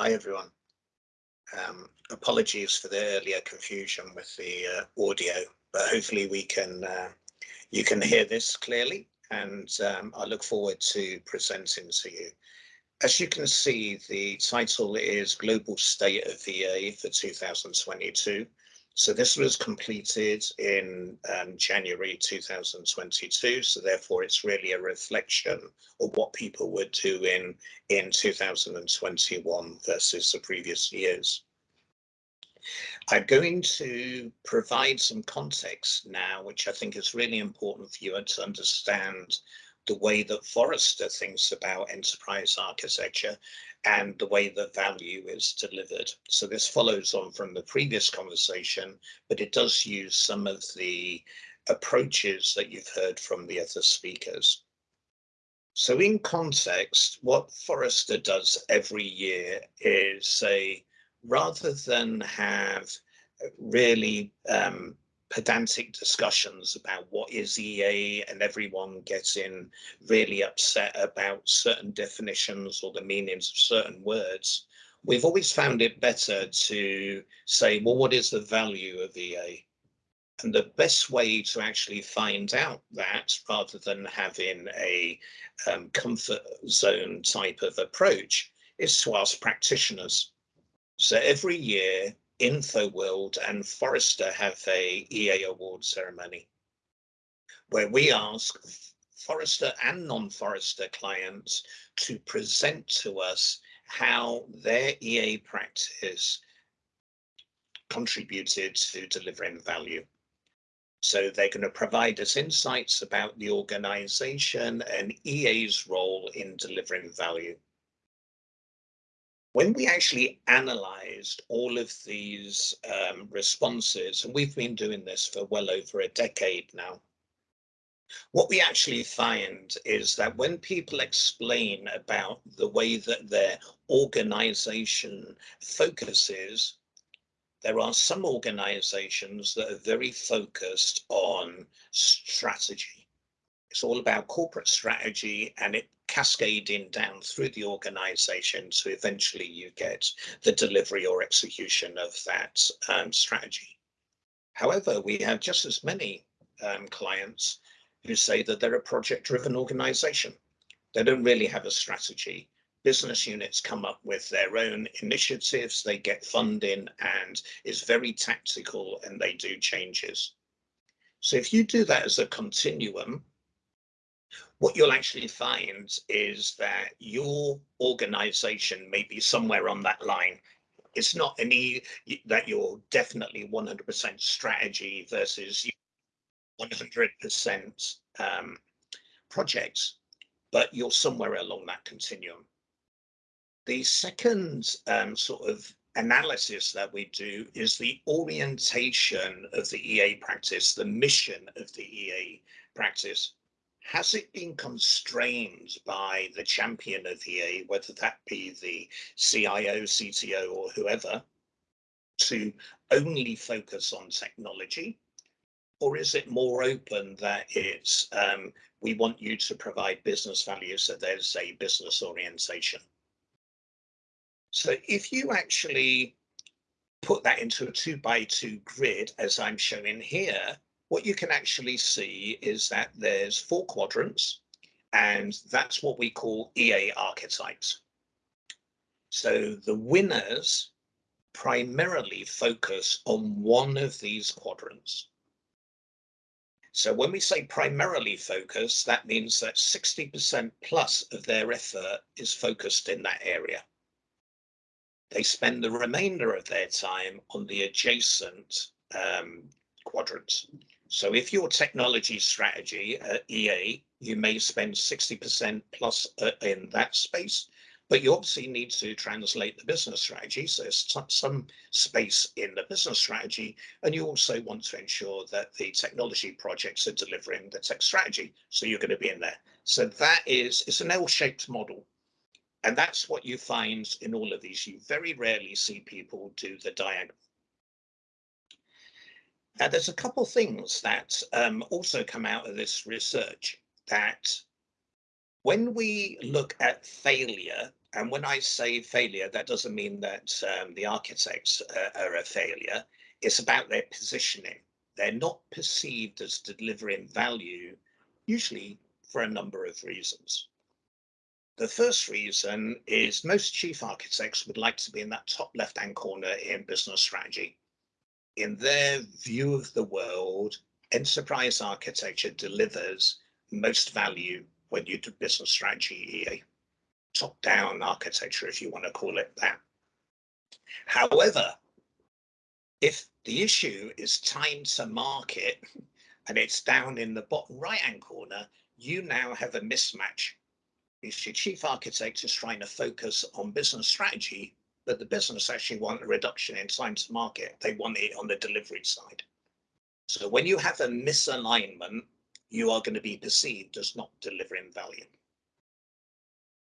Hi, everyone. Um, apologies for the earlier confusion with the uh, audio, but hopefully we can uh, you can hear this clearly, and um, I look forward to presenting to you. As you can see, the title is Global State of EA for 2022. So this was completed in um, January 2022. So therefore, it's really a reflection of what people were doing in 2021 versus the previous years. I'm going to provide some context now, which I think is really important for you to understand the way that Forrester thinks about enterprise architecture and the way that value is delivered. So this follows on from the previous conversation, but it does use some of the approaches that you've heard from the other speakers. So in context, what Forrester does every year is say, rather than have really um, pedantic discussions about what is EA and everyone getting really upset about certain definitions or the meanings of certain words, we've always found it better to say, well, what is the value of EA? And the best way to actually find out that rather than having a um, comfort zone type of approach is to ask practitioners. So every year InfoWorld and Forrester have a EA award ceremony where we ask Forrester and non-Forrester clients to present to us how their EA practice contributed to delivering value. So they're going to provide us insights about the organization and EA's role in delivering value when we actually analyzed all of these um, responses, and we've been doing this for well over a decade now, what we actually find is that when people explain about the way that their organization focuses, there are some organizations that are very focused on strategy. It's all about corporate strategy and it cascading down through the organization so eventually you get the delivery or execution of that um, strategy. However, we have just as many um, clients who say that they're a project driven organization. They don't really have a strategy. Business units come up with their own initiatives, they get funding and it's very tactical and they do changes. So if you do that as a continuum, what you'll actually find is that your organization may be somewhere on that line. It's not any that you're definitely 100% strategy versus 100% um, projects, but you're somewhere along that continuum. The second um, sort of analysis that we do is the orientation of the EA practice, the mission of the EA practice has it been constrained by the champion of EA, whether that be the CIO, CTO, or whoever, to only focus on technology? Or is it more open that it's um, we want you to provide business value, so there's a business orientation? So if you actually put that into a two by two grid, as I'm showing here, what you can actually see is that there's four quadrants, and that's what we call EA archetypes. So the winners primarily focus on one of these quadrants. So when we say primarily focus, that means that 60% plus of their effort is focused in that area. They spend the remainder of their time on the adjacent um, quadrants. So if your technology strategy at EA, you may spend 60% plus uh, in that space, but you obviously need to translate the business strategy. So there's some space in the business strategy, and you also want to ensure that the technology projects are delivering the tech strategy. So you're going to be in there. So that is, it's an L-shaped model. And that's what you find in all of these. You very rarely see people do the diagonal. Now, there's a couple of things that um, also come out of this research that when we look at failure And when I say failure, that doesn't mean that um, the architects uh, are a failure. It's about their positioning. They're not perceived as delivering value, usually for a number of reasons. The first reason is most chief architects would like to be in that top left-hand corner in business strategy. In their view of the world, enterprise architecture delivers most value when you do business strategy. Top-down architecture, if you want to call it that. However, if the issue is time to market and it's down in the bottom right-hand corner, you now have a mismatch if your chief architect is trying to focus on business strategy, but the business actually want a reduction in time to market. They want it on the delivery side. So when you have a misalignment, you are going to be perceived as not delivering value.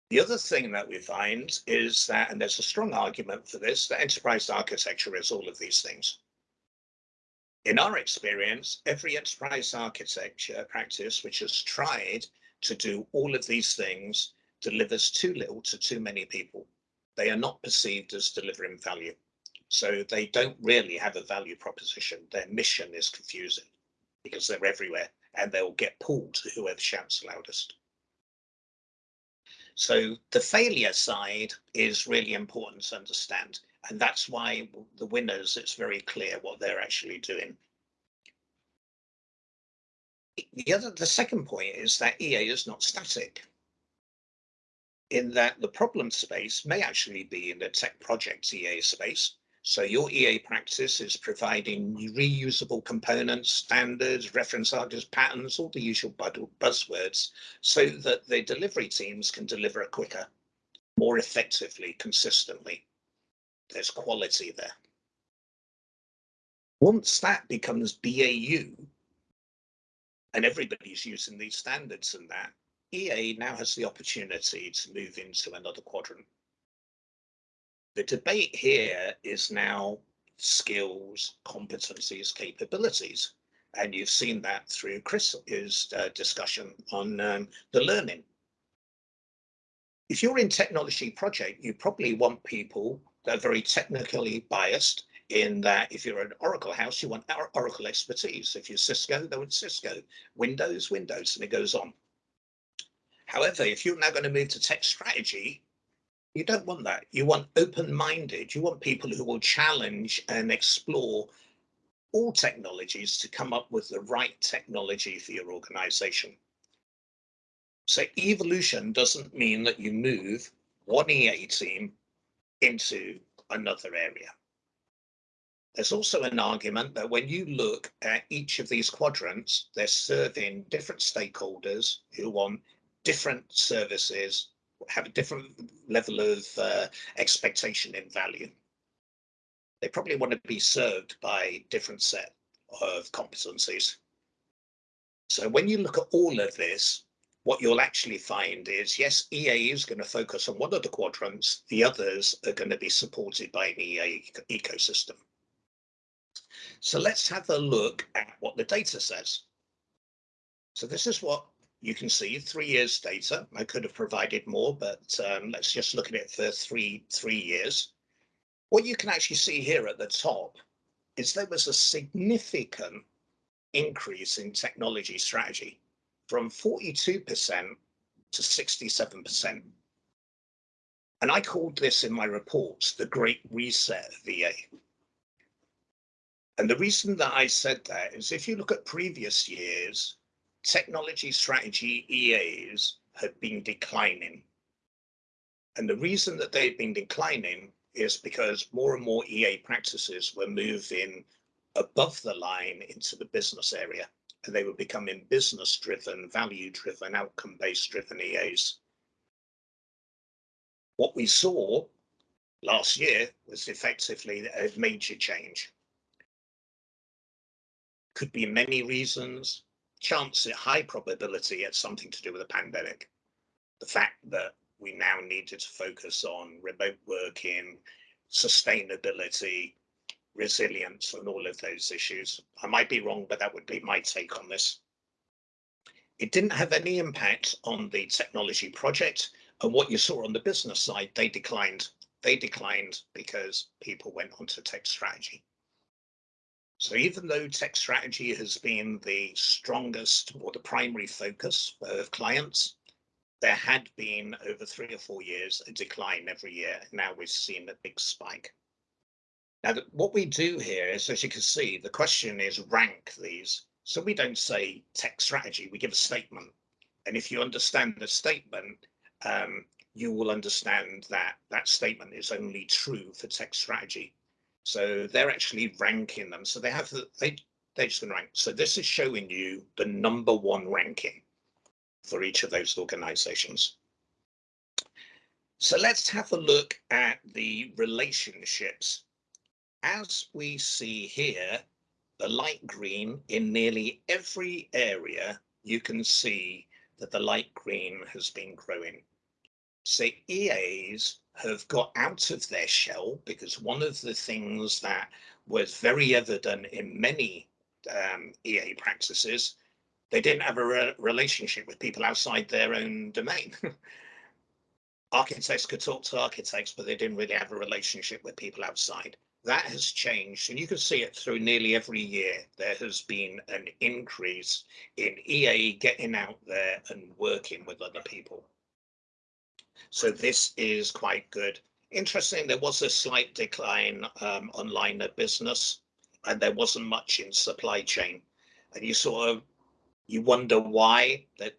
The other thing that we find is that, and there's a strong argument for this, that enterprise architecture is all of these things. In our experience, every enterprise architecture practice which has tried to do all of these things delivers too little to too many people. They are not perceived as delivering value. So they don't really have a value proposition. Their mission is confusing because they're everywhere and they'll get pulled to whoever shouts loudest. So the failure side is really important to understand. And that's why the winners, it's very clear what they're actually doing the other, the second point is that EA is not static in that the problem space may actually be in the tech project EA space. So your EA practice is providing reusable components, standards, reference artists, patterns, all the usual buzzwords, so that the delivery teams can deliver quicker, more effectively, consistently. There's quality there. Once that becomes BAU, and everybody's using these standards and that, EA now has the opportunity to move into another quadrant. The debate here is now skills, competencies, capabilities. And you've seen that through Chris's uh, discussion on um, the learning. If you're in technology project, you probably want people that are very technically biased in that if you're an Oracle house, you want Oracle expertise. If you're Cisco, they want Cisco. Windows, Windows, and it goes on. However, if you're now going to move to tech strategy, you don't want that. You want open-minded. You want people who will challenge and explore all technologies to come up with the right technology for your organization. So evolution doesn't mean that you move one EA team into another area. There's also an argument that when you look at each of these quadrants, they're serving different stakeholders who want different services, have a different level of uh, expectation in value. They probably want to be served by different set of competencies. So when you look at all of this, what you'll actually find is, yes, EA is going to focus on one of the quadrants, the others are going to be supported by an EA ecosystem. So let's have a look at what the data says. So this is what you can see, three years data. I could have provided more, but um, let's just look at it for three, three years. What you can actually see here at the top is there was a significant increase in technology strategy from 42% to 67%. And I called this in my reports the Great Reset VA. And the reason that I said that is if you look at previous years, technology strategy EAs had been declining. And the reason that they've been declining is because more and more EA practices were moving above the line into the business area and they were becoming business driven, value driven, outcome based driven EAs. What we saw last year was effectively a major change could be many reasons. Chance, at high probability, it's something to do with a pandemic. The fact that we now needed to focus on remote working, sustainability, resilience, and all of those issues. I might be wrong, but that would be my take on this. It didn't have any impact on the technology project, And what you saw on the business side, they declined. They declined because people went on to tech strategy. So even though tech strategy has been the strongest or the primary focus of clients, there had been over three or four years a decline every year. Now we've seen a big spike. Now, what we do here is, as you can see, the question is rank these. So we don't say tech strategy, we give a statement. And if you understand the statement, um, you will understand that that statement is only true for tech strategy. So they're actually ranking them. So they have the, they they just going to rank. So this is showing you the number one ranking for each of those organizations. So let's have a look at the relationships. As we see here, the light green in nearly every area, you can see that the light green has been growing. So EAs have got out of their shell because one of the things that was very evident in many um, EA practices, they didn't have a re relationship with people outside their own domain. architects could talk to architects, but they didn't really have a relationship with people outside. That has changed, and you can see it through nearly every year. There has been an increase in EA getting out there and working with other people. So this is quite good. Interesting, there was a slight decline um, on line of business and there wasn't much in supply chain. And you sort of, you wonder why that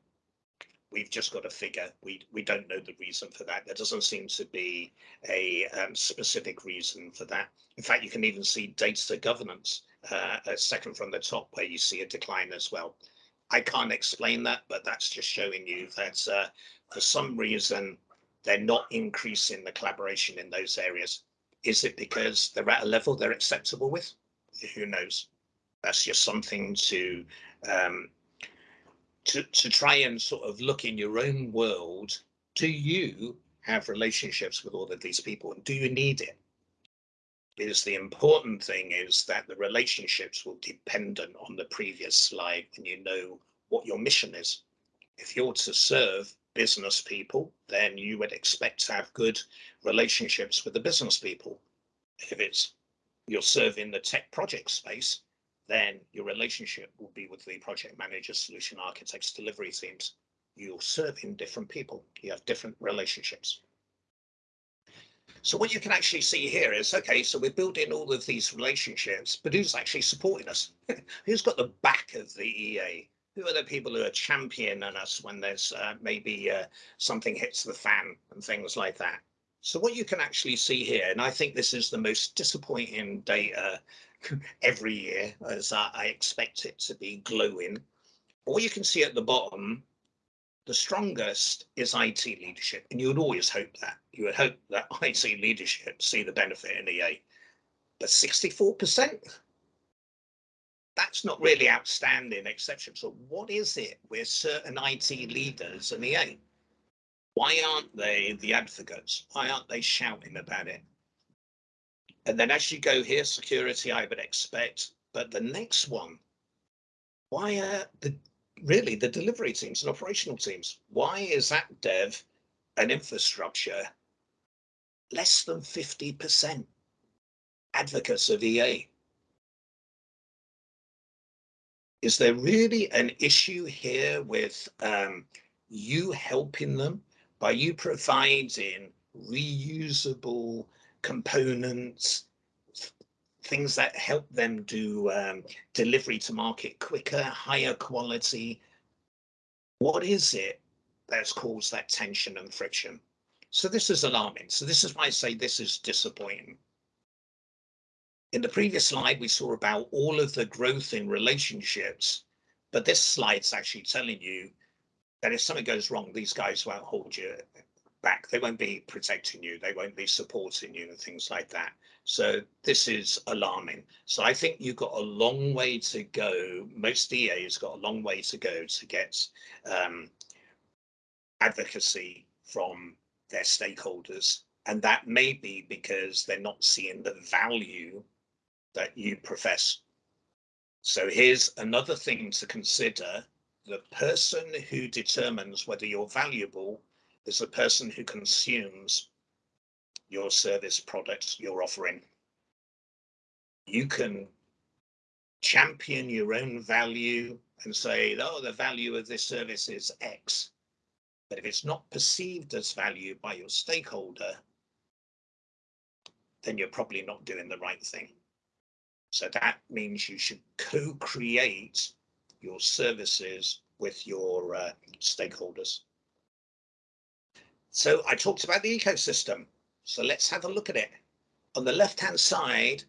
we've just got a figure. We, we don't know the reason for that. There doesn't seem to be a um, specific reason for that. In fact, you can even see data governance uh, a second from the top where you see a decline as well. I can't explain that, but that's just showing you that uh, for some reason they're not increasing the collaboration in those areas. Is it because they're at a level they're acceptable with? Who knows? That's just something to um, to to try and sort of look in your own world. Do you have relationships with all of these people, and do you need it? Because the important thing is that the relationships will dependent on the previous slide, and you know what your mission is. If you're to serve business people, then you would expect to have good relationships with the business people. If it's you're serving the tech project space, then your relationship will be with the project manager, solution architects, delivery teams. You're serving different people. You have different relationships. So what you can actually see here is, okay, so we're building all of these relationships, but who's actually supporting us? who's got the back of the EA? Who are the people who are championing us when there's uh, maybe uh, something hits the fan and things like that. So what you can actually see here, and I think this is the most disappointing data every year, as I, expect it to be glowing. What you can see at the bottom, the strongest is IT leadership, and you would always hope that. You would hope that IT leadership see the benefit in EA. But 64%, that's not really outstanding exception. So what is it with certain IT leaders and EA? Why aren't they the advocates? Why aren't they shouting about it? And then as you go here, security, I would expect, but the next one, why are the really the delivery teams and operational teams? Why is that dev and infrastructure less than 50% advocates of EA? Is there really an issue here with um, you helping them by you providing reusable components, things that help them do um, delivery to market quicker, higher quality? What is it that's caused that tension and friction? So this is alarming. So this is why I say this is disappointing. In the previous slide, we saw about all of the growth in relationships, but this slide's actually telling you that if something goes wrong, these guys won't hold you back. They won't be protecting you. They won't be supporting you and things like that. So this is alarming. So I think you've got a long way to go. Most EA's got a long way to go to get um, advocacy from their stakeholders. And that may be because they're not seeing the value that you profess. So here's another thing to consider. The person who determines whether you're valuable is the person who consumes your service product you're offering. You can champion your own value and say, oh, the value of this service is X. But if it's not perceived as value by your stakeholder, then you're probably not doing the right thing. So that means you should co-create your services with your uh, stakeholders. So I talked about the ecosystem. So let's have a look at it. On the left-hand side,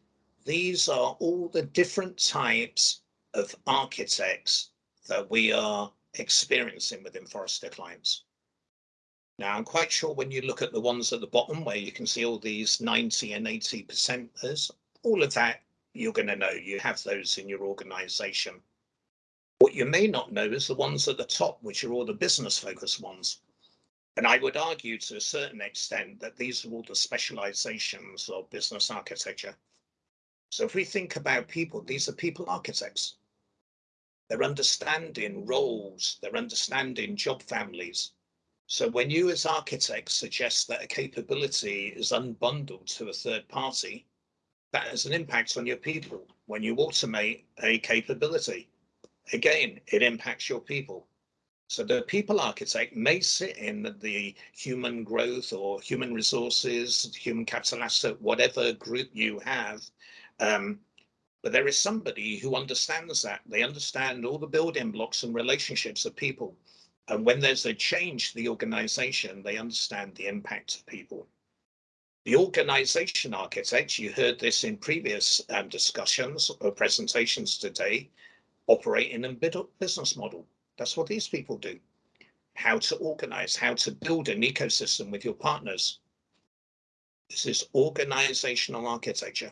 these are all the different types of architects that we are experiencing within Forrester clients. Now, I'm quite sure when you look at the ones at the bottom where you can see all these 90 and 80 percenters, all of that you're going to know. You have those in your organization. What you may not know is the ones at the top, which are all the business focused ones. And I would argue to a certain extent that these are all the specializations of business architecture. So if we think about people, these are people architects. They're understanding roles, they're understanding job families. So when you as architects suggest that a capability is unbundled to a third party, that has an impact on your people. When you automate a capability, again, it impacts your people. So the people architect may sit in the human growth or human resources, human capital asset, whatever group you have. Um, but there is somebody who understands that. They understand all the building blocks and relationships of people. And when there's a change to the organization, they understand the impact of people. The organization architect, you heard this in previous um, discussions or presentations today, operate in a business model. That's what these people do. How to organize, how to build an ecosystem with your partners. This is organizational architecture.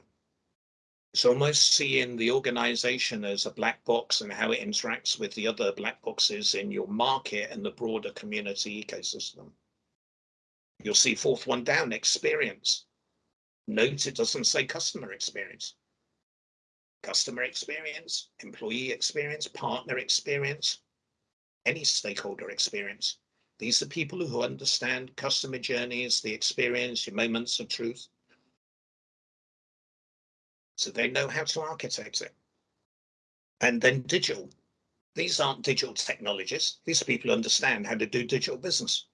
It's almost seeing the organization as a black box and how it interacts with the other black boxes in your market and the broader community ecosystem. You'll see fourth one down, experience. Note it doesn't say customer experience. Customer experience, employee experience, partner experience, any stakeholder experience. These are people who understand customer journeys, the experience, your moments of truth. So they know how to architect it. And then digital. These aren't digital technologists. These people understand how to do digital business.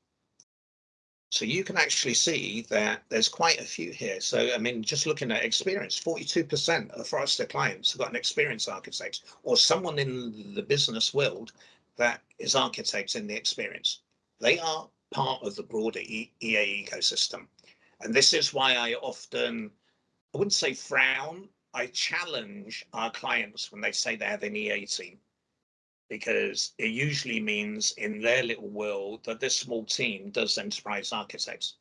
So you can actually see that there's quite a few here. So, I mean, just looking at experience, 42% of Forrester clients have got an experience architect or someone in the business world that is architects in the experience. They are part of the broader EA ecosystem. And this is why I often, I wouldn't say frown, I challenge our clients when they say they have an EA team, because it usually means in their little world that this small team does enterprise architects.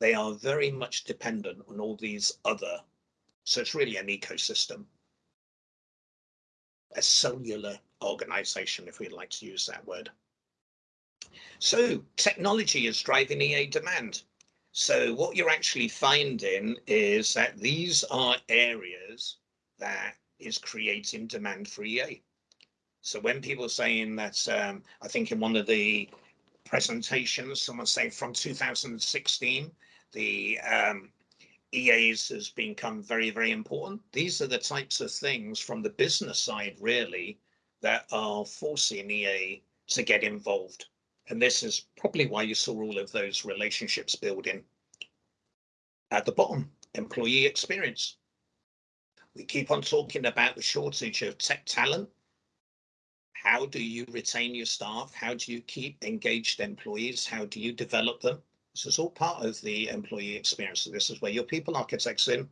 They are very much dependent on all these other, so it's really an ecosystem a cellular organization, if we'd like to use that word. So technology is driving EA demand. So what you're actually finding is that these are areas that is creating demand for EA. So when people are saying that, um, I think in one of the presentations, someone saying from 2016, the um, EAs has become very, very important. These are the types of things from the business side, really, that are forcing EA to get involved. And this is probably why you saw all of those relationships building. At the bottom, employee experience. We keep on talking about the shortage of tech talent. How do you retain your staff? How do you keep engaged employees? How do you develop them? This is all part of the employee experience. So this is where your people architects in,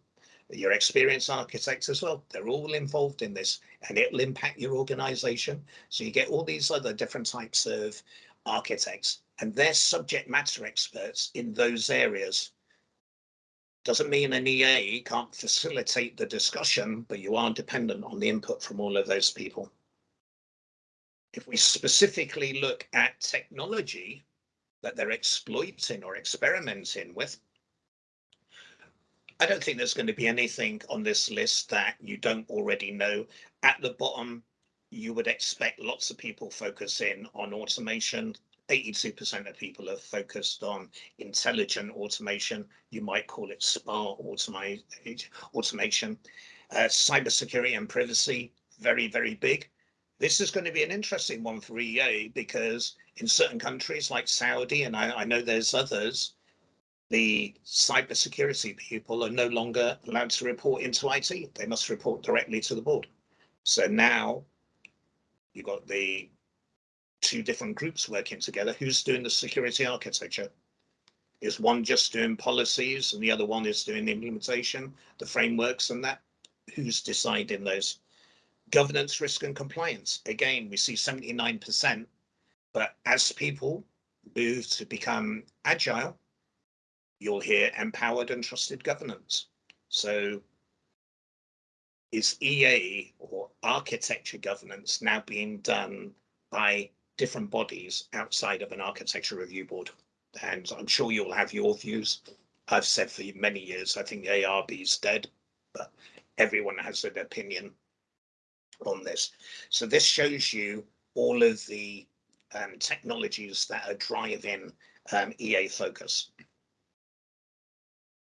your experience architects as well. They're all involved in this and it'll impact your organization. So you get all these other different types of architects and they're subject matter experts in those areas. Doesn't mean an EA can't facilitate the discussion, but you are dependent on the input from all of those people. If we specifically look at technology, that they're exploiting or experimenting with. I don't think there's going to be anything on this list that you don't already know. At the bottom, you would expect lots of people focusing on automation, 82% of people are focused on intelligent automation. You might call it smart automation. Uh, cybersecurity and privacy, very, very big. This is going to be an interesting one for EA because in certain countries like Saudi, and I, I know there's others, the cybersecurity people are no longer allowed to report into IT. They must report directly to the board. So now you've got the two different groups working together. Who's doing the security architecture? Is one just doing policies and the other one is doing the implementation, the frameworks and that? Who's deciding those? Governance, risk and compliance. Again, we see 79%, but as people move to become agile, you'll hear empowered and trusted governance. So is EA or architecture governance now being done by different bodies outside of an architecture review board? And I'm sure you'll have your views. I've said for many years, I think the ARB is dead, but everyone has an opinion on this. So this shows you all of the um, technologies that are driving um, EA focus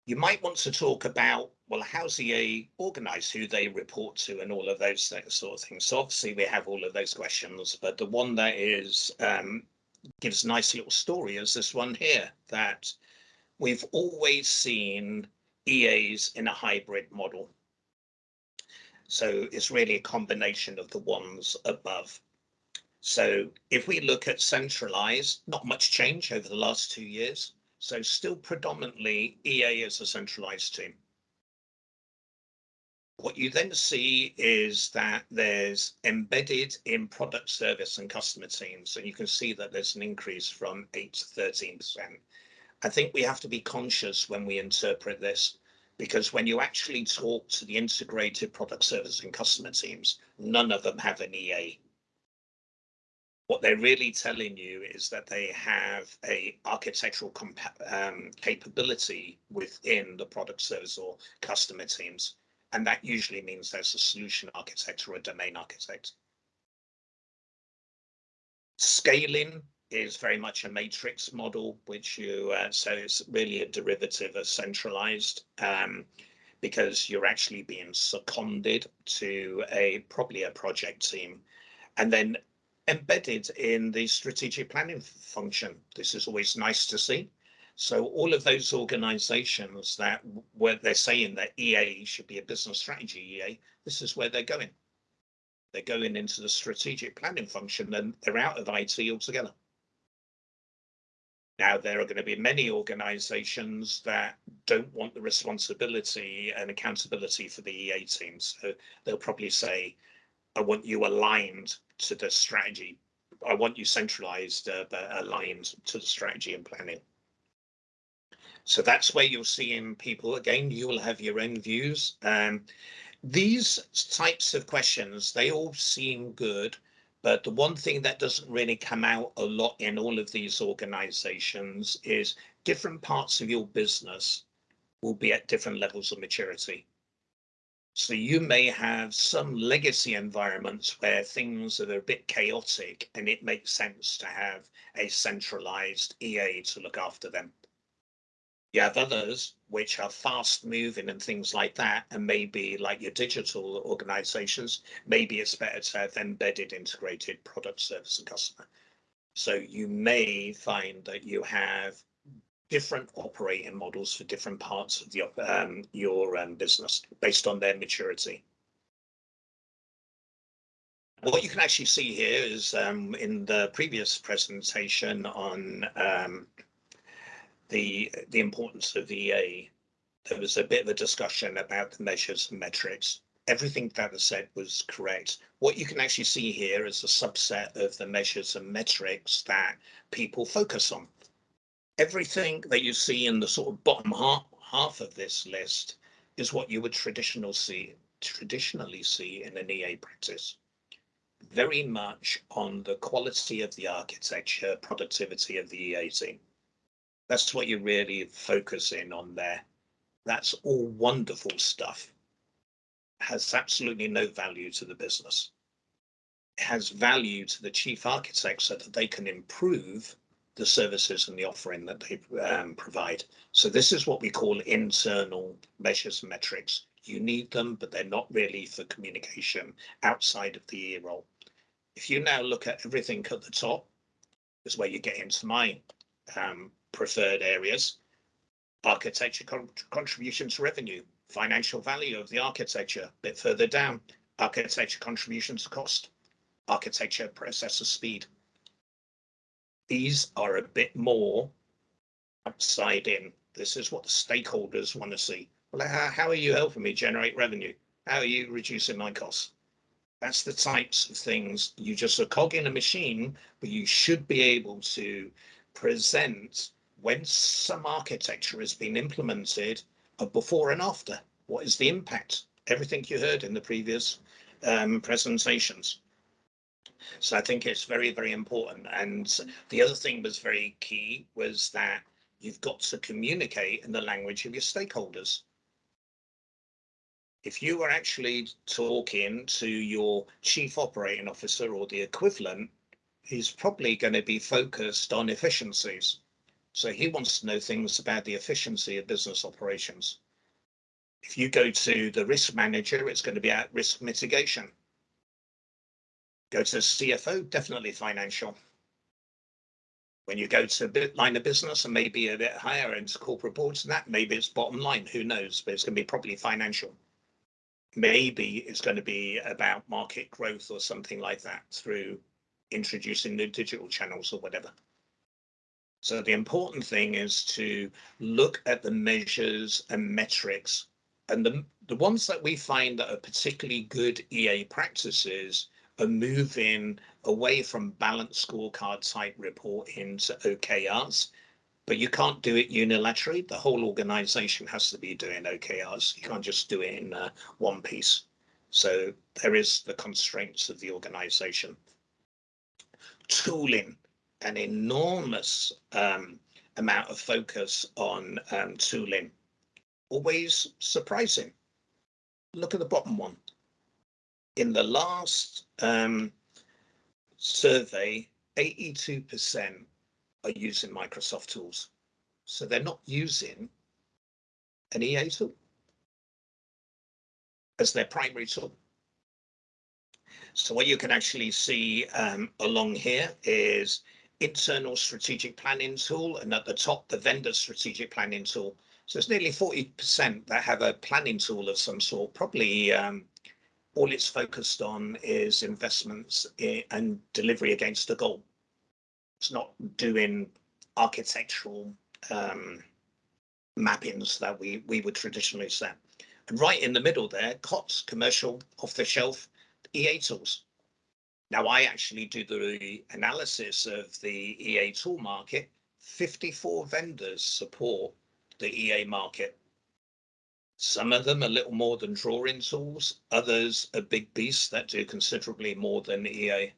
you might want to talk about, well, how's EA organized, who they report to and all of those sort of things. So obviously we have all of those questions, but the one that is um, gives a nice little story is this one here, that we've always seen EAs in a hybrid model. So it's really a combination of the ones above. So if we look at centralized, not much change over the last two years. So still predominantly EA is a centralized team. What you then see is that there's embedded in product service and customer teams, and you can see that there's an increase from 8 to 13%. I think we have to be conscious when we interpret this, because when you actually talk to the integrated product service and customer teams, none of them have an EA what they're really telling you is that they have a architectural um, capability within the product service or customer teams. And that usually means there's a solution architect or a domain architect. Scaling is very much a matrix model, which you, uh, so it's really a derivative of centralized um, because you're actually being seconded to a probably a project team. And then embedded in the strategic planning function. This is always nice to see. So all of those organizations that where they're saying that EA should be a business strategy EA, this is where they're going. They're going into the strategic planning function and they're out of IT altogether. Now, there are going to be many organizations that don't want the responsibility and accountability for the EA teams. So they'll probably say, I want you aligned to the strategy. I want you centralized, uh, but aligned to the strategy and planning. So that's where you'll see in people again, you will have your own views. Um, these types of questions, they all seem good, but the one thing that doesn't really come out a lot in all of these organizations is different parts of your business will be at different levels of maturity. So you may have some legacy environments where things are a bit chaotic and it makes sense to have a centralized EA to look after them. You have others which are fast moving and things like that, and maybe like your digital organizations, maybe it's better to have embedded integrated product service and customer. So you may find that you have different operating models for different parts of the, um, your um, business based on their maturity. What you can actually see here is um, in the previous presentation on um, the the importance of EA, there was a bit of a discussion about the measures and metrics. Everything that was said was correct. What you can actually see here is a subset of the measures and metrics that people focus on everything that you see in the sort of bottom half, half of this list is what you would traditional see, traditionally see in an EA practice. Very much on the quality of the architecture, productivity of the EA team. That's what you're really focusing on there. That's all wonderful stuff. Has absolutely no value to the business. It has value to the chief architect so that they can improve the services and the offering that they um, provide. So this is what we call internal measures and metrics. You need them, but they're not really for communication outside of the EA role. If you now look at everything at the top, is where you get into my um, preferred areas. Architecture con contribution to revenue, financial value of the architecture, a bit further down, architecture contribution to cost, architecture processor speed. These are a bit more outside in. This is what the stakeholders want to see. Well, how, how are you helping me generate revenue? How are you reducing my costs? That's the types of things you just a cog in a machine, but you should be able to present when some architecture has been implemented a before and after. What is the impact? Everything you heard in the previous um, presentations. So I think it's very, very important. And the other thing was very key was that you've got to communicate in the language of your stakeholders. If you are actually talking to your chief operating officer or the equivalent, he's probably going to be focused on efficiencies. So he wants to know things about the efficiency of business operations. If you go to the risk manager, it's going to be at risk mitigation. Go to CFO, definitely financial. When you go to a bit line of business and maybe a bit higher into corporate boards and that, maybe it's bottom line, who knows, but it's going to be probably financial. Maybe it's going to be about market growth or something like that through introducing new digital channels or whatever. So the important thing is to look at the measures and metrics and the, the ones that we find that are particularly good EA practices are moving away from balanced scorecard type reporting to OKRs, but you can't do it unilaterally. The whole organization has to be doing OKRs. You can't just do it in uh, one piece. So there is the constraints of the organization. Tooling, an enormous um, amount of focus on um, tooling. Always surprising. Look at the bottom one in the last um, survey, 82% are using Microsoft tools. So they're not using an EA tool as their primary tool. So what you can actually see um, along here is internal strategic planning tool and at the top the vendor strategic planning tool. So it's nearly 40% that have a planning tool of some sort, probably um, all it's focused on is investments and delivery against a goal. It's not doing architectural um, mappings that we, we would traditionally set. And right in the middle there, COTS, commercial off-the-shelf EA tools. Now I actually do the analysis of the EA tool market. 54 vendors support the EA market. Some of them a little more than drawing tools, others are big beasts that do considerably more than EA.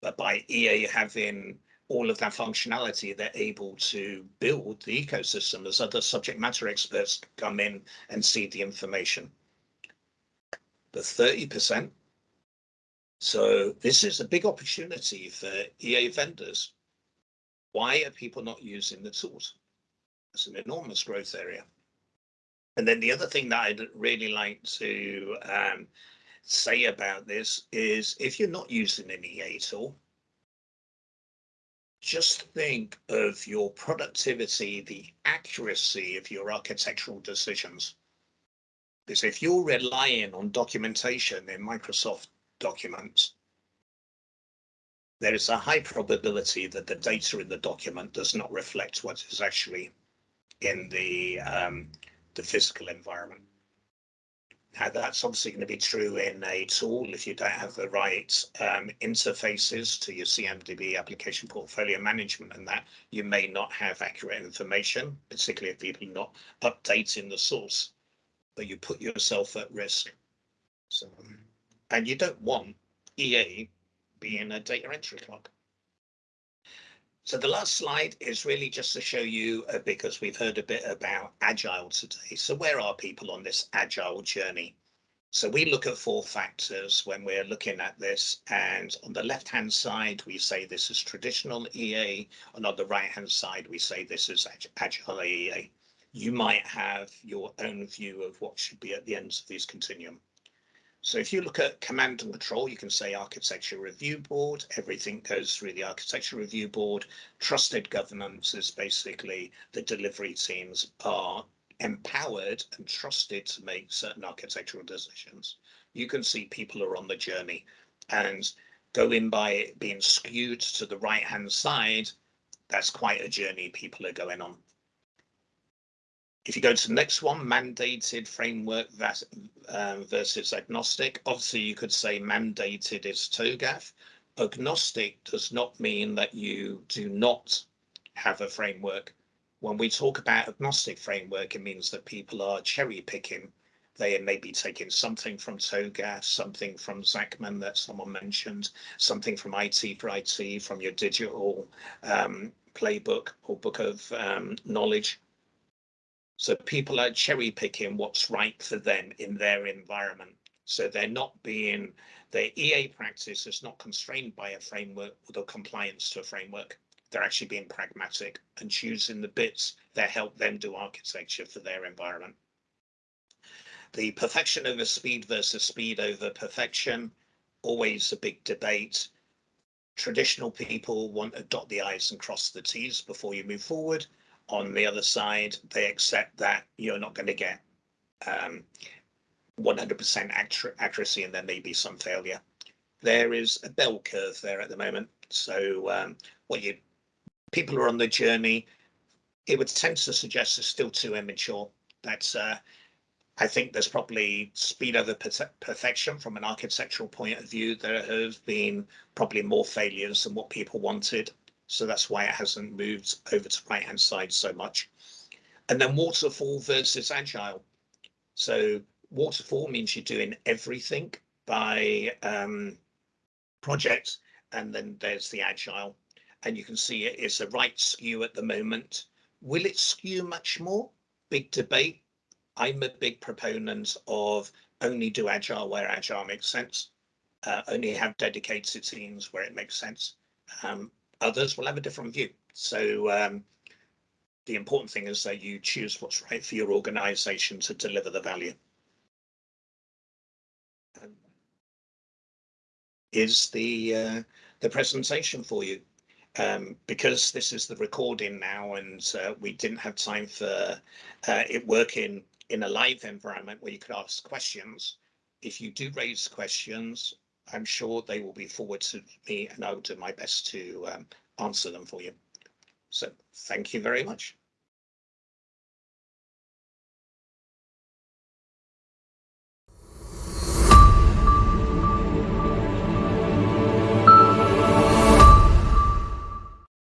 But by EA having all of that functionality, they're able to build the ecosystem as other subject matter experts come in and see the information. The 30%. So this is a big opportunity for EA vendors. Why are people not using the tools? It's an enormous growth area. And then the other thing that I'd really like to um, say about this is if you're not using an EA tool, just think of your productivity, the accuracy of your architectural decisions. Because if you're relying on documentation in Microsoft documents, there is a high probability that the data in the document does not reflect what is actually in the um, the physical environment. Now that's obviously going to be true in a tool if you don't have the right um, interfaces to your CMDB application portfolio management and that you may not have accurate information, particularly if people are not updating the source, but you put yourself at risk. So, and you don't want EA being a data entry clock. So the last slide is really just to show you, uh, because we've heard a bit about Agile today. So where are people on this Agile journey? So we look at four factors when we're looking at this. And on the left-hand side, we say this is traditional EA. And on the right-hand side, we say this is agile EA. You might have your own view of what should be at the ends of these continuum. So if you look at command and control, you can say architecture review board, everything goes through the architecture review board. Trusted governance is basically the delivery teams are empowered and trusted to make certain architectural decisions. You can see people are on the journey and going by being skewed to the right hand side, that's quite a journey people are going on. If you go to the next one, mandated framework um, versus agnostic, obviously you could say mandated is TOGAF. Agnostic does not mean that you do not have a framework. When we talk about agnostic framework, it means that people are cherry picking. They may be taking something from TOGAF, something from Zachman that someone mentioned, something from IT for IT, from your digital um, playbook or book of um, knowledge so people are cherry picking what's right for them in their environment. So they're not being, their EA practice is not constrained by a framework or the compliance to a framework. They're actually being pragmatic and choosing the bits that help them do architecture for their environment. The perfection over speed versus speed over perfection, always a big debate. Traditional people want to dot the I's and cross the T's before you move forward on the other side, they accept that you're not going to get um, 100% accuracy and there may be some failure. There is a bell curve there at the moment. So um, what you people are on the journey, it would tend to suggest it's still too immature. That's uh, I think there's probably speed over perfection from an architectural point of view. There have been probably more failures than what people wanted. So that's why it hasn't moved over to right hand side so much. And then waterfall versus agile. So waterfall means you're doing everything by um, project. And then there's the agile. And you can see it is a right skew at the moment. Will it skew much more? Big debate. I'm a big proponent of only do agile where agile makes sense. Uh, only have dedicated teams where it makes sense. Um, others will have a different view. So um, the important thing is that you choose what's right for your organization to deliver the value. Is the uh, the presentation for you? Um, because this is the recording now and uh, we didn't have time for uh, it working in a live environment where you could ask questions. If you do raise questions, I'm sure they will be forwarded to me and I'll do my best to um, answer them for you. So thank you very much.